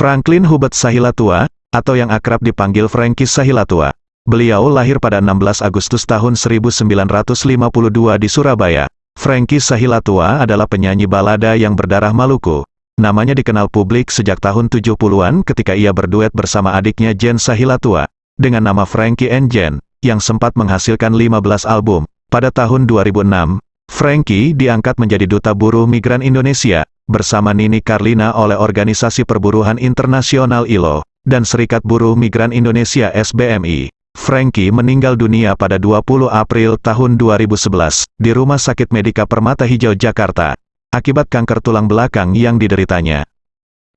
Franklin Hubert Sahilatua, atau yang akrab dipanggil Frankie Sahilatua. Beliau lahir pada 16 Agustus tahun 1952 di Surabaya. Frankie Sahilatua adalah penyanyi balada yang berdarah Maluku. Namanya dikenal publik sejak tahun 70-an ketika ia berduet bersama adiknya Jen Sahilatua, dengan nama Frankie and Jen, yang sempat menghasilkan 15 album. Pada tahun 2006, Frankie diangkat menjadi Duta Buruh Migran Indonesia, bersama Nini Carlina oleh Organisasi Perburuhan Internasional ILO, dan Serikat Buruh Migran Indonesia SBMI. Frankie meninggal dunia pada 20 April tahun 2011, di Rumah Sakit Medika Permata Hijau Jakarta, akibat kanker tulang belakang yang dideritanya.